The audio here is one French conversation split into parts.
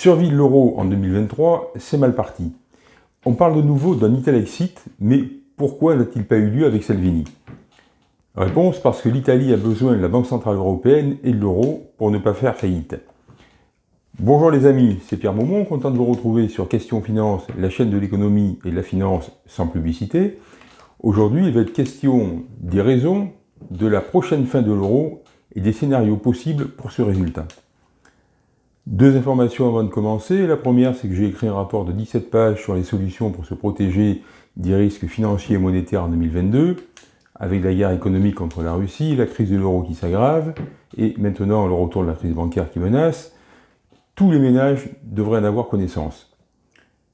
Survie de l'euro en 2023, c'est mal parti. On parle de nouveau d'un Italexit, mais pourquoi n'a-t-il pas eu lieu avec Salvini? Réponse, parce que l'Italie a besoin de la Banque Centrale Européenne et de l'euro pour ne pas faire faillite. Bonjour les amis, c'est Pierre Maumont, content de vous retrouver sur Question Finance, la chaîne de l'économie et de la finance sans publicité. Aujourd'hui, il va être question des raisons de la prochaine fin de l'euro et des scénarios possibles pour ce résultat. Deux informations avant de commencer. La première, c'est que j'ai écrit un rapport de 17 pages sur les solutions pour se protéger des risques financiers et monétaires en 2022, avec la guerre économique contre la Russie, la crise de l'euro qui s'aggrave, et maintenant le retour de la crise bancaire qui menace. Tous les ménages devraient en avoir connaissance.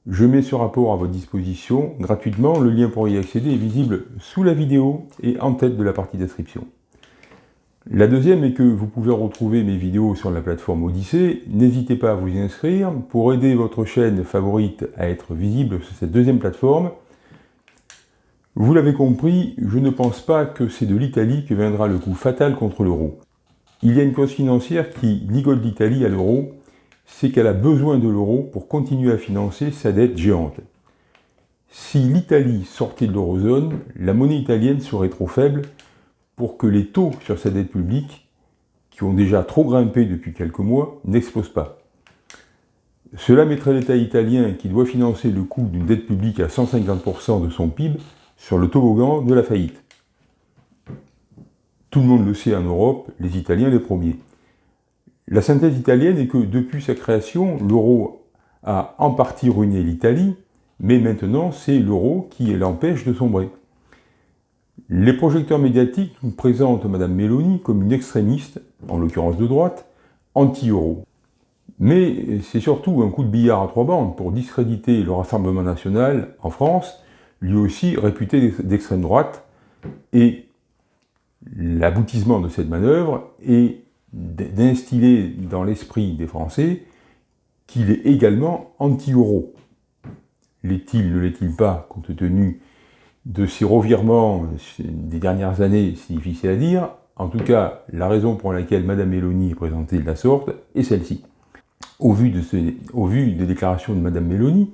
Je mets ce rapport à votre disposition gratuitement. Le lien pour y accéder est visible sous la vidéo et en tête de la partie description. La deuxième est que vous pouvez retrouver mes vidéos sur la plateforme Odyssée. N'hésitez pas à vous y inscrire pour aider votre chaîne favorite à être visible sur cette deuxième plateforme. Vous l'avez compris, je ne pense pas que c'est de l'Italie que viendra le coup fatal contre l'euro. Il y a une cause financière qui ligole l'Italie à l'euro, c'est qu'elle a besoin de l'euro pour continuer à financer sa dette géante. Si l'Italie sortait de l'eurozone, la monnaie italienne serait trop faible pour que les taux sur sa dette publique, qui ont déjà trop grimpé depuis quelques mois, n'explosent pas. Cela mettrait l'État italien, qui doit financer le coût d'une dette publique à 150% de son PIB, sur le toboggan de la faillite. Tout le monde le sait en Europe, les Italiens les premiers. La synthèse italienne est que depuis sa création, l'euro a en partie ruiné l'Italie, mais maintenant c'est l'euro qui l'empêche de sombrer. Les projecteurs médiatiques nous présentent Mme Meloni comme une extrémiste, en l'occurrence de droite, anti-euro. Mais c'est surtout un coup de billard à trois bandes pour discréditer le Rassemblement National en France, lui aussi réputé d'extrême droite, et l'aboutissement de cette manœuvre est d'instiller dans l'esprit des Français qu'il est également anti-euro. L'est-il, ne l'est-il pas, compte tenu de ces revirements des dernières années, c'est difficile à dire. En tout cas, la raison pour laquelle Mme Mélanie est présentée de la sorte est celle-ci. Au, vu des déclarations de Mme Mélanie,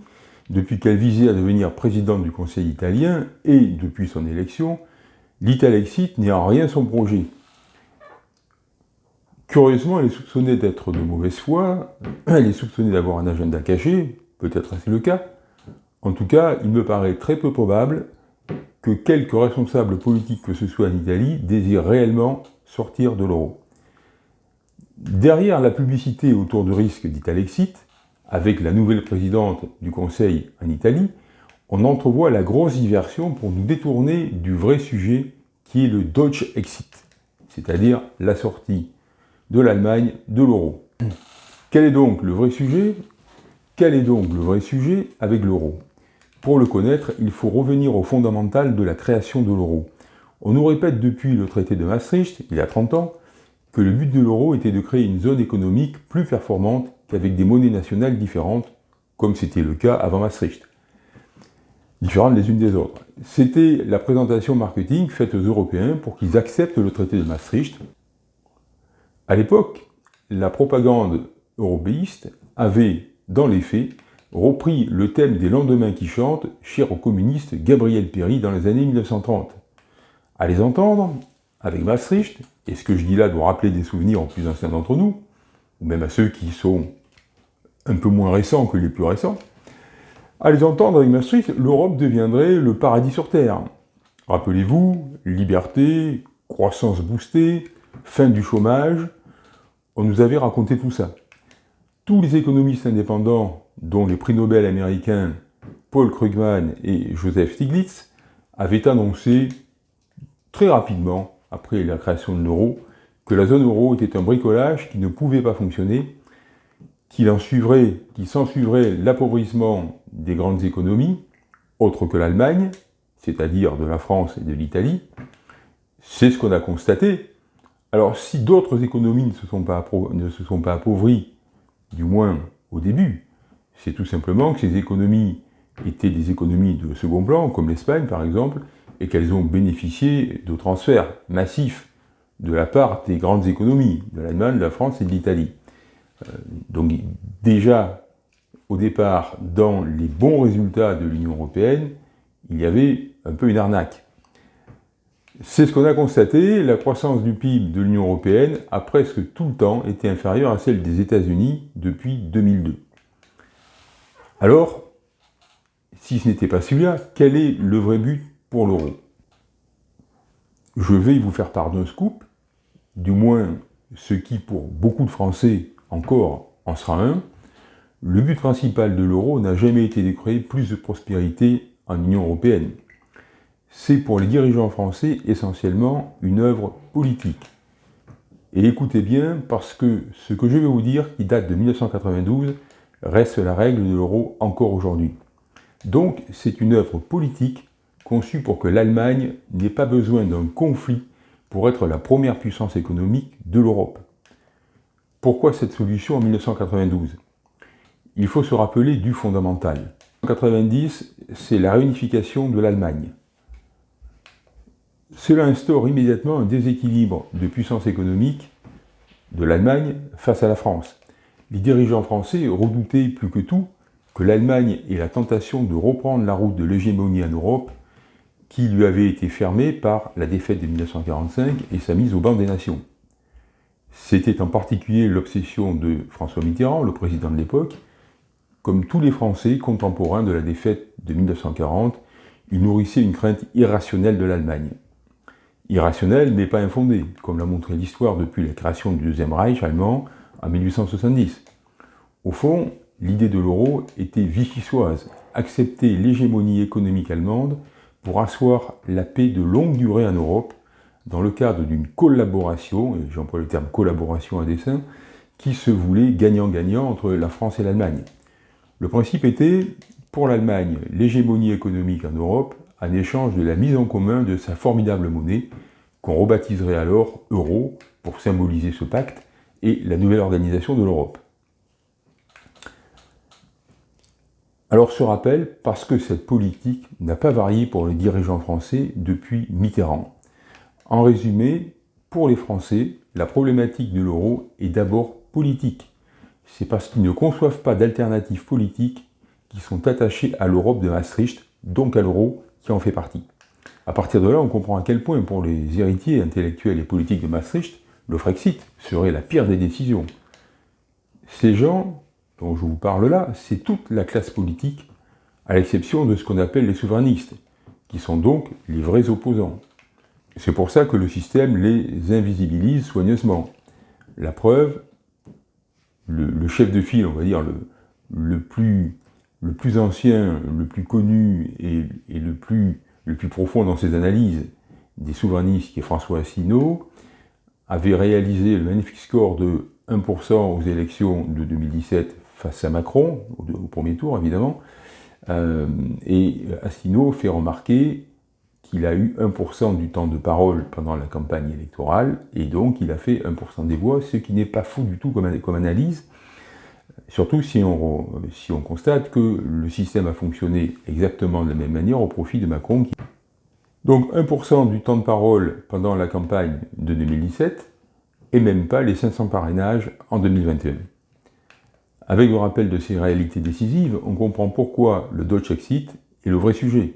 depuis qu'elle visait à devenir présidente du Conseil italien, et depuis son élection, l'Italexit n'est en rien son projet. Curieusement, elle est soupçonnée d'être de mauvaise foi, elle est soupçonnée d'avoir un agenda caché, peut-être c'est le cas. En tout cas, il me paraît très peu probable que quelques responsables politiques que ce soit en Italie désirent réellement sortir de l'euro. Derrière la publicité autour du risque d'Italexit, avec la nouvelle présidente du Conseil en Italie, on entrevoit la grosse diversion pour nous détourner du vrai sujet qui est le Deutsche Exit, c'est-à-dire la sortie de l'Allemagne de l'euro. Quel est donc le vrai sujet? Quel est donc le vrai sujet avec l'euro? Pour le connaître, il faut revenir au fondamental de la création de l'euro. On nous répète depuis le traité de Maastricht, il y a 30 ans, que le but de l'euro était de créer une zone économique plus performante qu'avec des monnaies nationales différentes, comme c'était le cas avant Maastricht, différentes les unes des autres. C'était la présentation marketing faite aux Européens pour qu'ils acceptent le traité de Maastricht. À l'époque, la propagande européiste avait, dans les faits, repris le thème des lendemains qui chantent, cher au communiste Gabriel Péry dans les années 1930. À les entendre, avec Maastricht, et ce que je dis là doit rappeler des souvenirs aux plus anciens d'entre nous, ou même à ceux qui sont un peu moins récents que les plus récents, à les entendre avec Maastricht, l'Europe deviendrait le paradis sur Terre. Rappelez-vous, liberté, croissance boostée, fin du chômage, on nous avait raconté tout ça. Tous les économistes indépendants dont les prix Nobel américains Paul Krugman et Joseph Stiglitz avaient annoncé très rapidement, après la création de l'euro, que la zone euro était un bricolage qui ne pouvait pas fonctionner, qu'il en suivrait, qu'il s'en l'appauvrissement des grandes économies, autres que l'Allemagne, c'est-à-dire de la France et de l'Italie. C'est ce qu'on a constaté. Alors si d'autres économies ne se sont pas appauvries, du moins au début, c'est tout simplement que ces économies étaient des économies de second plan, comme l'Espagne par exemple, et qu'elles ont bénéficié de transferts massifs de la part des grandes économies, de l'Allemagne, de la France et de l'Italie. donc déjà, au départ, dans les bons résultats de l'Union européenne, il y avait un peu une arnaque. C'est ce qu'on a constaté, la croissance du PIB de l'Union européenne a presque tout le temps été inférieure à celle des États-Unis depuis 2002. Alors, si ce n'était pas celui-là, quel est le vrai but pour l'euro Je vais vous faire part d'un scoop, du moins ce qui pour beaucoup de Français encore en sera un. Le but principal de l'euro n'a jamais été de créer plus de prospérité en Union européenne c'est pour les dirigeants français essentiellement une œuvre politique. Et écoutez bien, parce que ce que je vais vous dire, qui date de 1992, reste la règle de l'euro encore aujourd'hui. Donc, c'est une œuvre politique conçue pour que l'Allemagne n'ait pas besoin d'un conflit pour être la première puissance économique de l'Europe. Pourquoi cette solution en 1992 Il faut se rappeler du fondamental. En 1990, c'est la réunification de l'Allemagne. Cela instaure immédiatement un déséquilibre de puissance économique de l'Allemagne face à la France. Les dirigeants français redoutaient plus que tout que l'Allemagne ait la tentation de reprendre la route de l'hégémonie en Europe qui lui avait été fermée par la défaite de 1945 et sa mise au banc des nations. C'était en particulier l'obsession de François Mitterrand, le président de l'époque. Comme tous les Français contemporains de la défaite de 1940, il nourrissait une crainte irrationnelle de l'Allemagne irrationnel mais pas infondé, comme l'a montré l'histoire depuis la création du Deuxième Reich allemand en 1870. Au fond, l'idée de l'euro était vichysoise, accepter l'hégémonie économique allemande pour asseoir la paix de longue durée en Europe, dans le cadre d'une collaboration, et j'emploie le terme collaboration à dessein, qui se voulait gagnant-gagnant entre la France et l'Allemagne. Le principe était, pour l'Allemagne, l'hégémonie économique en Europe, en échange de la mise en commun de sa formidable monnaie, qu'on rebaptiserait alors euro pour symboliser ce pacte et la nouvelle organisation de l'Europe. Alors ce rappel, parce que cette politique n'a pas varié pour les dirigeants français depuis Mitterrand. En résumé, pour les Français, la problématique de l'euro est d'abord politique. C'est parce qu'ils ne conçoivent pas d'alternatives politiques qui sont attachés à l'Europe de Maastricht, donc à l'euro, qui en fait partie. À partir de là, on comprend à quel point, pour les héritiers intellectuels et politiques de Maastricht, le Frexit serait la pire des décisions. Ces gens dont je vous parle là, c'est toute la classe politique, à l'exception de ce qu'on appelle les souverainistes, qui sont donc les vrais opposants. C'est pour ça que le système les invisibilise soigneusement. La preuve, le, chef de file, on va dire, le plus ancien, le plus connu et, le, plus, le, plus, profond dans ses analyses des souverainistes, qui est François Asselineau, avait réalisé le magnifique score de 1% aux élections de 2017 face à Macron, au, premier tour évidemment, euh, et Asselineau fait remarquer qu'il a eu 1% du temps de parole pendant la campagne électorale, et donc il a fait 1% des voix, ce qui n'est pas fou du tout comme, analyse, Surtout si on, si on, constate que le système a fonctionné exactement de la même manière au profit de Macron. Donc 1% du temps de parole pendant la campagne de 2017, et même pas les 500 parrainages en 2021. Avec le rappel de ces réalités décisives, on comprend pourquoi le Dutch Exit est le vrai sujet.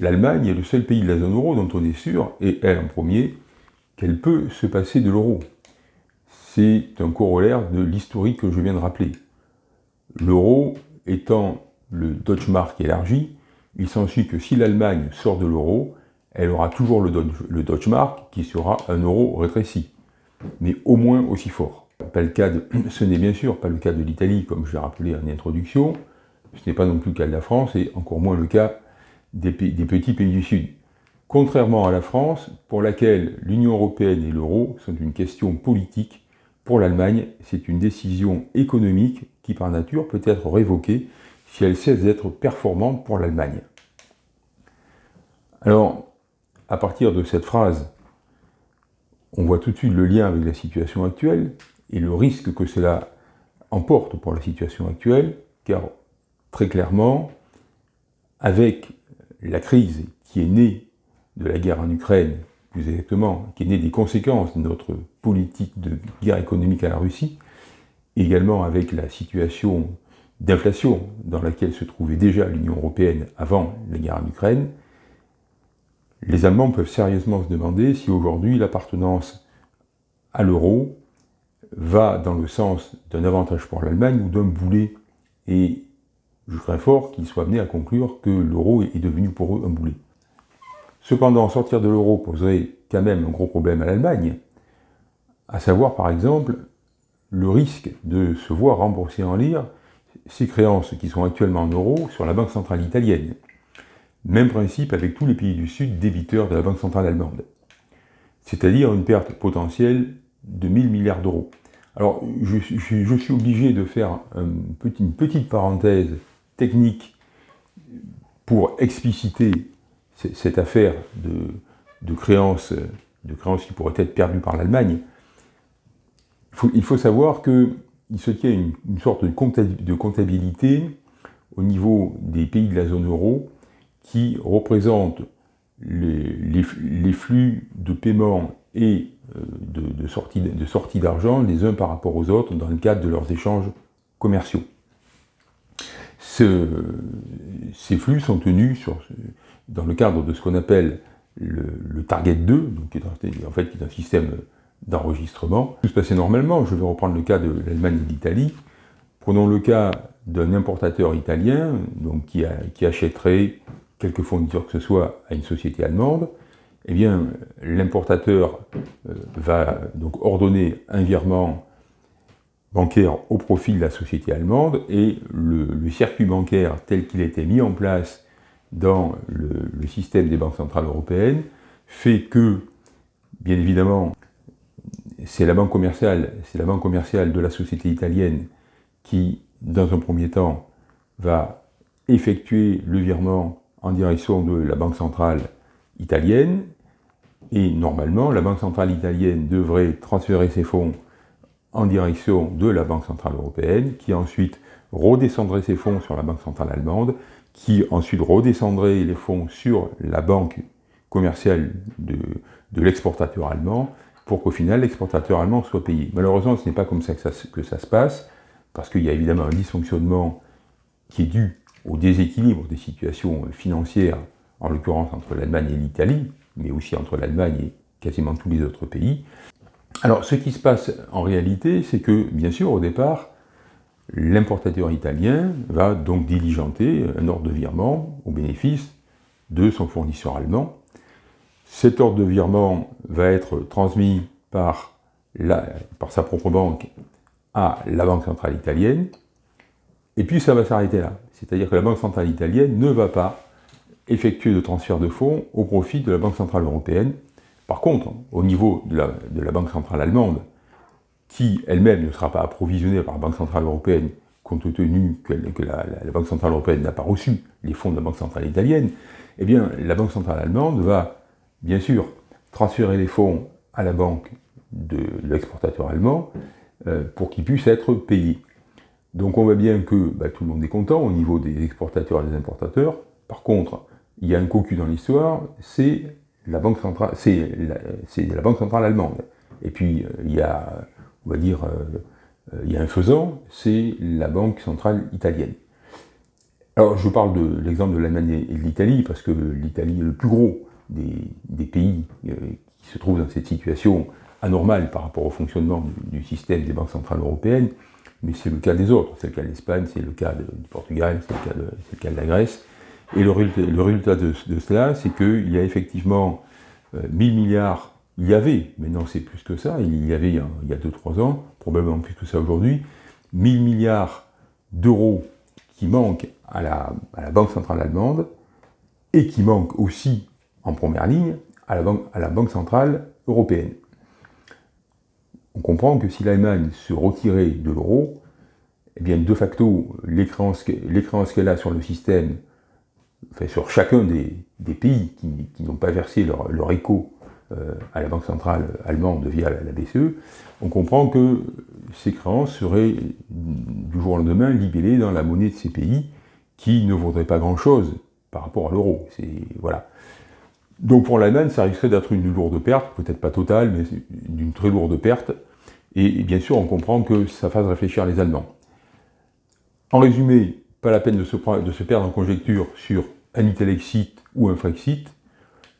L'Allemagne est le seul pays de la zone euro dont on est sûr, et elle en premier, qu'elle peut se passer de l'euro c'est un corollaire de l'historique que je viens de rappeler. L'euro étant le Deutsche Mark élargi, il s'ensuit que si l'Allemagne sort de l'euro, elle aura toujours le, Deutsche Mark qui sera un euro rétréci, mais au moins aussi fort. Le ce n'est bien sûr pas le cas de l'Italie, comme je l'ai rappelé en introduction, ce n'est pas non plus le cas de la France, et encore moins le cas des petits pays du Sud. Contrairement à la France, pour laquelle l'Union européenne et l'euro sont une question politique pour l'Allemagne, c'est une décision économique qui, par nature, peut être révoquée si elle cesse d'être performante pour l'Allemagne. Alors, à partir de cette phrase, on voit tout de suite le lien avec la situation actuelle et le risque que cela emporte pour la situation actuelle, car très clairement, avec la crise qui est née de la guerre en Ukraine exactement, qui est né des conséquences de notre politique de guerre économique à la Russie, également avec la situation d'inflation dans laquelle se trouvait déjà l'Union européenne avant la guerre en Ukraine, les Allemands peuvent sérieusement se demander si aujourd'hui l'appartenance à l'euro va dans le sens d'un avantage pour l'Allemagne ou d'un boulet. Et je crains fort qu'ils soient amenés à conclure que l'euro est devenu pour eux un boulet. Cependant, sortir de l'euro poserait quand même un gros problème à l'Allemagne, à savoir par exemple le risque de se voir rembourser en lire ces créances qui sont actuellement en euros sur la Banque centrale italienne. Même principe avec tous les pays du Sud débiteurs de la Banque centrale allemande. C'est-à-dire une perte potentielle de 1000 milliards d'euros. Alors, je, suis obligé de faire une petite parenthèse technique pour expliciter cette affaire de, créances, de créances qui pourraient être perdues par l'Allemagne. Il, faut savoir qu'il se tient une, sorte de comptabilité au niveau des pays de la zone euro qui représente les, flux de paiement et euh, de, sortie d'argent les uns par rapport aux autres dans le cadre de leurs échanges commerciaux. ces flux sont tenus dans le cadre de ce qu'on appelle le, Target 2, donc qui est en fait qui est un système d'enregistrement. Tout se passait normalement, je vais reprendre le cas de l'Allemagne et l'Italie. Prenons le cas d'un importateur italien donc qui, achèterait quelque fournisseur que ce soit à une société allemande, eh bien, l'importateur euh, va donc ordonner un virement bancaire au profit de la société allemande et le, circuit bancaire tel qu'il été mis en place dans le, système des banques centrales européennes fait que, bien évidemment, c'est la banque commerciale, c'est la banque commerciale de la société italienne qui, dans un premier temps, va effectuer le virement en direction de la Banque centrale italienne, et normalement, la Banque centrale italienne devrait transférer ses fonds en direction de la Banque centrale européenne, qui ensuite redescendrait ses fonds sur la Banque centrale allemande, qui ensuite redescendrait les fonds sur la banque commerciale de, l'exportateur allemand, pour qu'au final l'exportateur allemand soit payé. Malheureusement, ce n'est pas comme ça que, ça se passe, parce qu'il y a évidemment un dysfonctionnement qui est dû au déséquilibre des situations financières, en l'occurrence entre l'Allemagne et l'Italie, mais aussi entre l'Allemagne et quasiment tous les autres pays. Alors, ce qui se passe en réalité, c'est que, bien sûr, au départ, l'importateur italien va donc diligenter un ordre de virement au bénéfice de son fournisseur allemand. Cet ordre de virement va être transmis par, sa propre banque à la Banque centrale italienne, et puis ça va s'arrêter là. C'est-à-dire que la Banque centrale italienne ne va pas effectuer de transfert de fonds au profit de la Banque centrale européenne. Par contre, au niveau de la, Banque centrale allemande, qui elle-même ne sera pas approvisionnée par la Banque centrale européenne, compte tenu que, la, Banque centrale européenne n'a pas reçu les fonds de la Banque centrale italienne, eh bien, la Banque centrale allemande va, bien sûr, transférer les fonds à la banque de l'exportateur allemand euh, pour qu'il puisse être payé. Donc on voit bien que bah, tout le monde est content au niveau des exportateurs et des importateurs. Par contre, il y a un cocu dans l'histoire, c'est la banque centrale, c'est la, banque centrale allemande. Et puis euh, il y a, on va dire, euh, il y a un faisant, c'est la banque centrale italienne. Alors je parle de l'exemple de l'Allemagne et de l'Italie, parce que l'Italie est le plus gros des, pays euh, qui se trouvent dans cette situation anormale par rapport au fonctionnement du système des banques centrales européennes mais c'est le cas des autres. C'est le cas de l'Espagne, c'est le cas du Portugal, c'est le, cas de la Grèce. Et le, résultat de, cela, c'est qu'il y a effectivement 1000 euh, milliards, il y avait, maintenant c'est plus que ça, il y avait il y a 2-3 ans, probablement plus que ça aujourd'hui, 1000 milliards d'euros qui manquent à la, Banque centrale allemande, et qui manquent aussi, en première ligne, à la banque centrale européenne on comprend que si l'Allemagne se retirait de l'euro, eh bien de facto, les créances qu'elle a sur le système, enfin sur chacun des, pays qui, n'ont pas versé leur, écho euh, à la Banque centrale allemande via la, BCE, on comprend que ces créances seraient du jour au lendemain libellées dans la monnaie de ces pays qui ne vaudraient pas grand-chose par rapport à l'euro. Donc pour l'Allemagne, ça risquerait d'être une lourde perte, peut-être pas totale, mais d'une très lourde perte, Et, bien sûr, on comprend que ça fasse réfléchir les Allemands. En résumé, pas la peine de se, perdre en conjecture sur un Italexit ou un Frexit.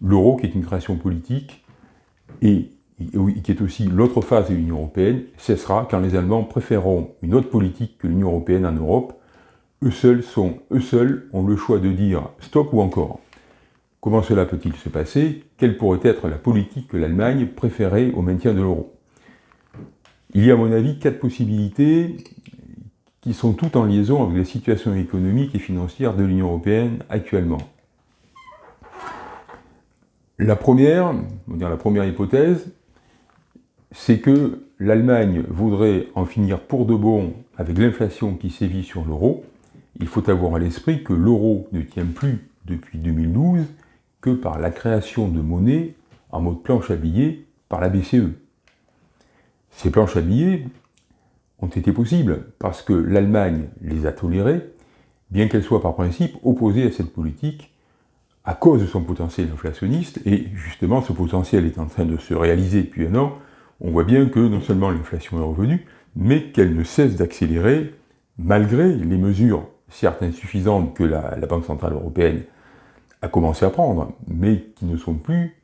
L'euro, qui est une création politique, et qui est aussi l'autre phase de l'Union européenne, cessera quand les Allemands préféreront une autre politique que l'Union européenne en Europe. Eux seuls ont le choix de dire stop ou encore. Comment cela peut-il se passer? Quelle pourrait être la politique que l'Allemagne préférait au maintien de l'euro? Il y a à mon avis quatre possibilités qui sont toutes en liaison avec la situation économique et financière de l'Union européenne actuellement. La première, on va la première hypothèse, c'est que l'Allemagne voudrait en finir pour de bon avec l'inflation qui sévit sur l'euro. Il faut avoir à l'esprit que l'euro ne tient plus depuis 2012 que par la création de monnaie en mode planche à billets par la BCE. Ces planches à billets ont été possibles parce que l'Allemagne les a tolérées, bien qu'elle soit par principe opposée à cette politique à cause de son potentiel inflationniste, et justement ce potentiel est en train de se réaliser depuis un an, on voit bien que non seulement l'inflation est revenue, mais qu'elle ne cesse d'accélérer malgré les mesures, certes insuffisantes, que la, la Banque Centrale Européenne a commencé à prendre, mais qui ne sont plus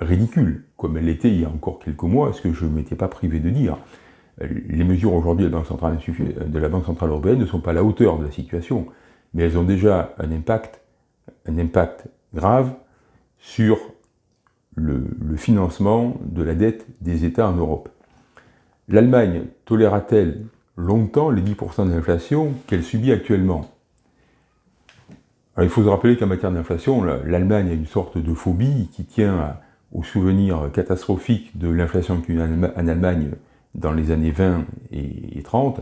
ridicules, comme elles l'étaient il y a encore quelques mois, ce que je ne m'étais pas privé de dire. Les mesures aujourd'hui de, la Banque Centrale Européenne ne sont pas à la hauteur de la situation, mais elles ont déjà un impact, un impact grave sur le, le financement de la dette des États en Europe. L'Allemagne tolérera-t-elle longtemps les 10% d'inflation qu'elle subit actuellement? Il faut se rappeler qu'en matière d'inflation, l'Allemagne a une sorte de phobie qui tient au souvenir catastrophique de l'inflation qu'il y a en Allemagne dans les années 20 et 30,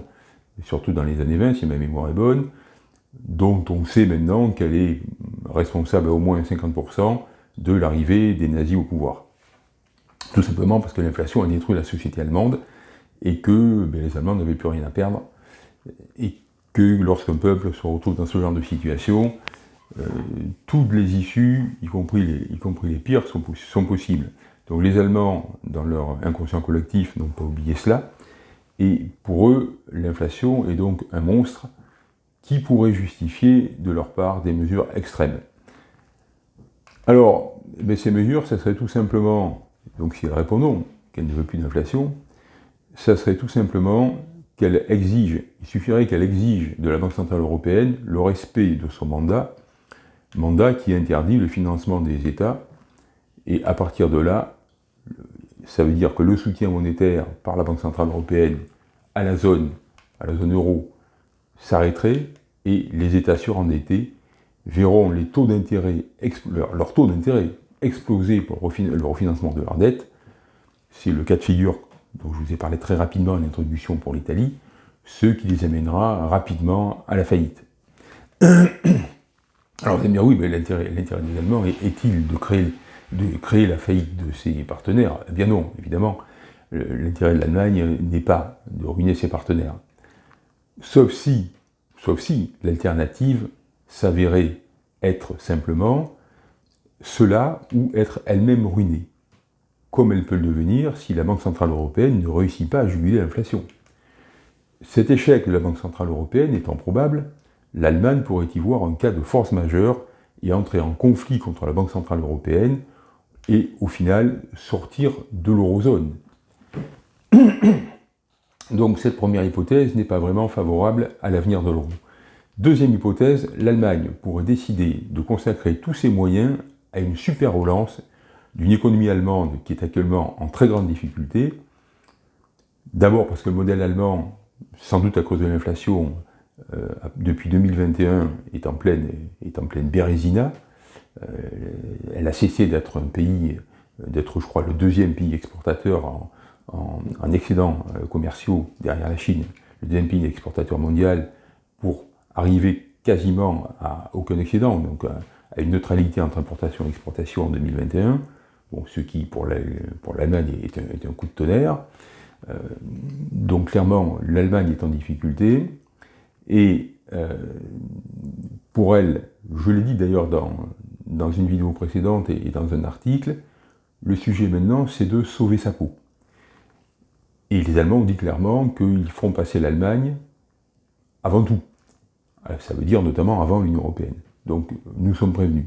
surtout dans les années 20 si ma mémoire est bonne, dont on sait maintenant qu'elle est responsable à au moins 50% de l'arrivée des nazis au pouvoir. Tout simplement parce que l'inflation a détruit la société allemande et que ben, les Allemands n'avaient plus rien à perdre et que lorsqu'un peuple se retrouve dans ce genre de situation, euh, toutes les issues, y compris les, y compris les pires, sont, possibles. Donc les Allemands, dans leur inconscient collectif, n'ont pas oublié cela, et pour eux, l'inflation est donc un monstre qui pourrait justifier de leur part des mesures extrêmes. Alors, mais ces mesures, ça serait tout simplement, donc si elle répond non, qu'elle ne veut plus d'inflation, ça serait tout simplement qu'elle exige, il suffirait qu'elle exige de la Banque Centrale Européenne le respect de son mandat mandat qui interdit le financement des États, et à partir de là, ça veut dire que le soutien monétaire par la Banque Centrale Européenne à la zone, euro, s'arrêterait, et les États surendettés verront les taux d'intérêt exploser pour le refinancement de leur dette. C'est le cas de figure dont je vous ai parlé très rapidement en introduction pour l'Italie, ce qui les amènera rapidement à la faillite. Alors vous allez me dire, oui, mais l'intérêt des Allemands est-il de créer, de créer la faillite de ses partenaires? Eh bien non, évidemment. L'intérêt de l'Allemagne n'est pas de ruiner ses partenaires. Sauf si, sauf si l'alternative s'avérait être simplement cela ou être elle-même ruinée, comme elle peut le devenir si la Banque Centrale Européenne ne réussit pas à juguler l'inflation. Cet échec de la Banque Centrale Européenne étant probable, l'Allemagne pourrait y voir un cas de force majeure et entrer en conflit contre la Banque Centrale Européenne et, au final, sortir de l'eurozone. Donc cette première hypothèse n'est pas vraiment favorable à l'avenir de l'euro. Deuxième hypothèse, l'Allemagne pourrait décider de consacrer tous ses moyens à une super relance d'une économie allemande qui est actuellement en très grande difficulté. D'abord parce que le modèle allemand, sans doute à cause de l'inflation, euh, depuis 2021, est en pleine, est en pleine bérésina. Euh, elle a cessé d'être un pays, d'être, je crois, le deuxième pays exportateur en, excédents euh, commerciaux derrière la Chine, le deuxième pays exportateur mondial, pour arriver quasiment à aucun excédent, donc à, une neutralité entre importation et exportation en 2021, bon, ce qui pour l'Allemagne est, un coup de tonnerre. donc clairement, l'Allemagne est en difficulté, et euh, pour elle, je l'ai dit d'ailleurs dans, dans une vidéo précédente et, dans un article, le sujet maintenant, c'est de sauver sa peau. Et les Allemands ont dit clairement qu'ils feront passer l'Allemagne avant tout. Euh, ça veut dire notamment avant l'Union Européenne. Donc nous sommes prévenus.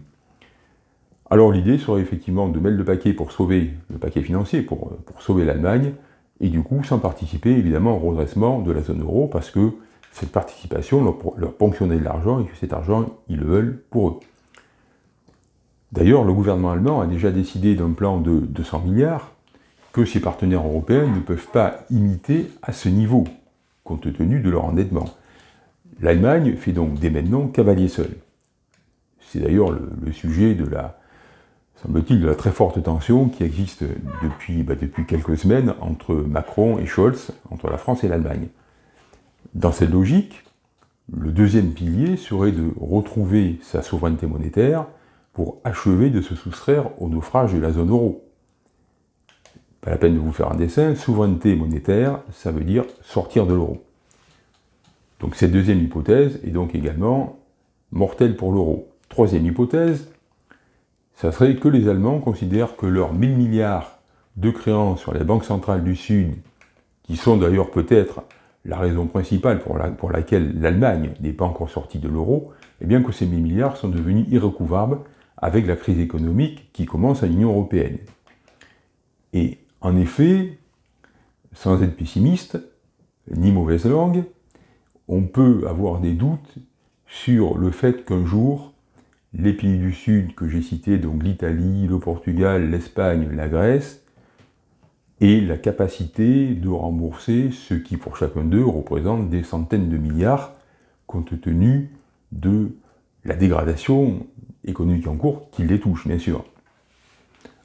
Alors l'idée serait effectivement de mettre le paquet pour sauver le paquet financier, pour, pour sauver l'Allemagne, et du coup sans participer évidemment au redressement de la zone euro, parce que cette participation leur, leur ponctionnait de l'argent, et que cet argent, ils le veulent pour eux. D'ailleurs, le gouvernement allemand a déjà décidé d'un plan de 200 milliards que ses partenaires européens ne peuvent pas imiter à ce niveau, compte tenu de leur endettement. L'Allemagne fait donc dès maintenant cavalier seul. C'est d'ailleurs le, sujet de la, semble-t-il, de la très forte tension qui existe depuis, bah, depuis quelques semaines entre Macron et Scholz, entre la France et l'Allemagne. Dans cette logique, le deuxième pilier serait de retrouver sa souveraineté monétaire pour achever de se soustraire au naufrage de la zone euro. Pas la peine de vous faire un dessin, souveraineté monétaire, ça veut dire sortir de l'euro. Donc cette deuxième hypothèse est donc également mortelle pour l'euro. Troisième hypothèse, ça serait que les Allemands considèrent que leurs 1000 milliards de créances sur les banques centrales du Sud, qui sont d'ailleurs peut-être la raison principale pour, laquelle l'Allemagne n'est pas encore sortie de l'euro, eh bien que ces 1000 milliards sont devenus irrecouvables avec la crise économique qui commence à l'Union européenne. Et en effet, sans être pessimiste, ni mauvaise langue, on peut avoir des doutes sur le fait qu'un jour, les pays du Sud que j'ai cités, donc l'Italie, le Portugal, l'Espagne, la Grèce, aient la capacité de rembourser ce qui, pour chacun d'eux, représente des centaines de milliards, compte tenu de la dégradation économique en cours qui les touche, bien sûr.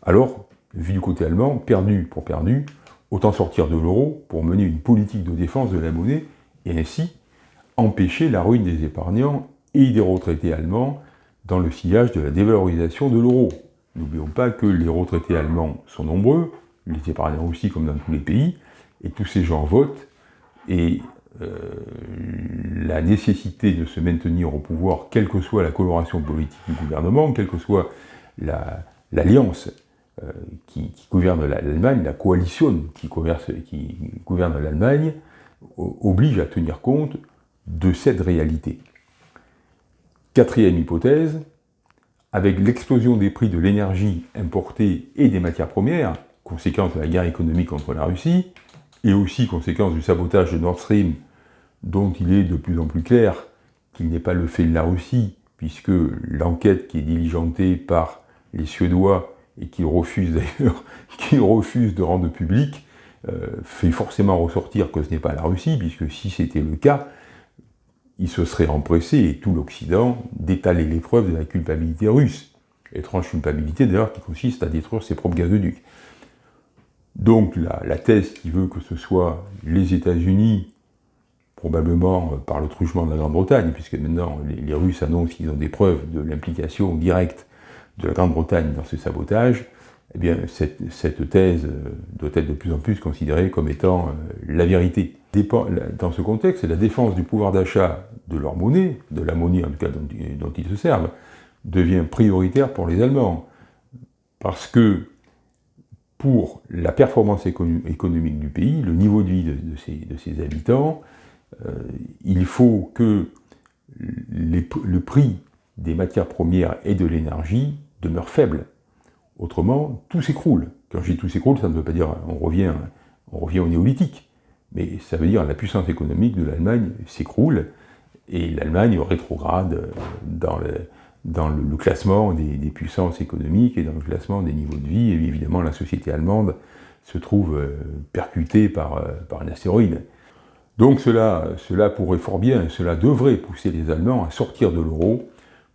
Alors, vu du côté allemand, perdu pour perdu, autant sortir de l'euro pour mener une politique de défense de la monnaie et ainsi empêcher la ruine des épargnants et des retraités allemands dans le sillage de la dévalorisation de l'euro. N'oublions pas que les retraités allemands sont nombreux, les épargnants aussi comme dans tous les pays, et tous ces gens votent, et euh, la nécessité de se maintenir au pouvoir, quelle que soit la coloration politique du gouvernement, quelle que soit l'alliance euh, qui, gouverne l'Allemagne, la coalition qui gouverne l'Allemagne, oblige à tenir compte de cette réalité. Quatrième hypothèse, avec l'explosion des prix de l'énergie importée et des matières premières, conséquence de la guerre économique contre la Russie, et aussi conséquence du sabotage de Nord Stream, dont il est de plus en plus clair qu'il n'est pas le fait de la Russie, puisque l'enquête qui est diligentée par les Suédois, et qu'ils refusent d'ailleurs, de rendre public, euh, fait forcément ressortir que ce n'est pas la Russie, puisque si c'était le cas, il se serait empressé, et tout l'Occident, d'étaler les preuves de la culpabilité russe. Étrange culpabilité d'ailleurs qui consiste à détruire ses propres gazoducs. Donc la, thèse qui veut que ce soit les États-Unis, probablement euh, par le truchement de la Grande-Bretagne, puisque maintenant les, Russes annoncent qu'ils ont des preuves de l'implication directe de la Grande-Bretagne dans ce sabotage, eh bien cette, thèse euh, doit être de plus en plus considérée comme étant euh, la vérité. Dans ce contexte, la défense du pouvoir d'achat de leur monnaie, de la monnaie en tout cas dont, ils se servent, devient prioritaire pour les Allemands. Parce que pour la performance économique du pays, le niveau de vie de, ses, habitants, euh, il faut que le prix des matières premières et de l'énergie demeure faible. Autrement, tout s'écroule. Quand je dis tout s'écroule, ça ne veut pas dire on revient, on revient au néolithique, mais ça veut dire la puissance économique de l'Allemagne s'écroule, et l'Allemagne rétrograde dans le, dans le, classement des, puissances économiques et dans le classement des niveaux de vie, et évidemment la société allemande se trouve euh, percutée par, euh, par un astéroïde. Donc cela, cela pourrait fort bien, cela devrait pousser les Allemands à sortir de l'euro,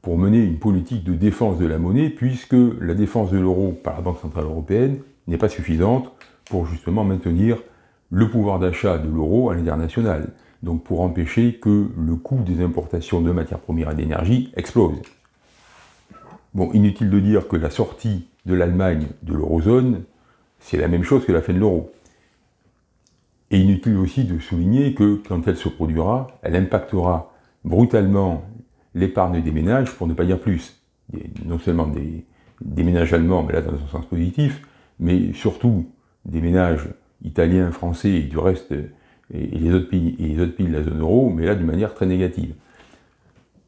pour mener une politique de défense de la monnaie, puisque la défense de l'euro par la Banque Centrale Européenne n'est pas suffisante pour justement maintenir le pouvoir d'achat de l'euro à l'international, donc pour empêcher que le coût des importations de matières premières et d'énergie explose. Bon, inutile de dire que la sortie de l'Allemagne de l'eurozone, c'est la même chose que la fin de l'euro. Et inutile aussi de souligner que quand elle se produira, elle impactera brutalement l'épargne des ménages, pour ne pas dire plus. non seulement des, ménages allemands, mais là dans un sens positif, mais surtout des ménages italiens, français et du reste, et les autres pays, de la zone euro, mais là d'une manière très négative.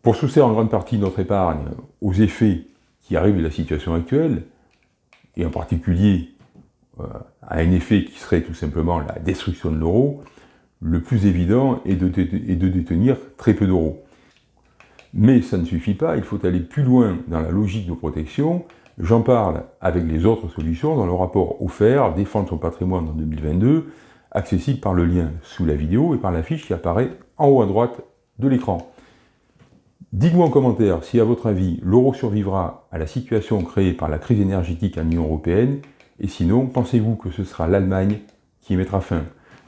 Pour soustraire en grande partie notre épargne aux effets qui arrivent de la situation actuelle, et en particulier euh, à un effet qui serait tout simplement la destruction de l'euro, le plus évident est de, détenir très peu d'euros. Mais ça ne suffit pas, il faut aller plus loin dans la logique de protection. J'en parle avec les autres solutions dans le rapport offert « Défendre son patrimoine en 2022 », accessible par le lien sous la vidéo et par la fiche qui apparaît en haut à droite de l'écran. Dites-moi en commentaire si, à votre avis, l'euro survivra à la situation créée par la crise énergétique à l'Union européenne, et sinon, pensez-vous que ce sera l'Allemagne qui y mettra fin?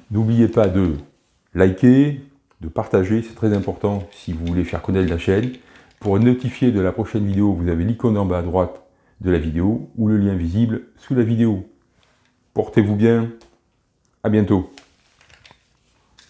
N'oubliez pas de liker, de partager, c'est très important si vous voulez faire connaître la chaîne. Pour être notifié de la prochaine vidéo, vous avez l'icône en bas à droite de la vidéo ou le lien visible sous la vidéo. Portez-vous bien, à bientôt.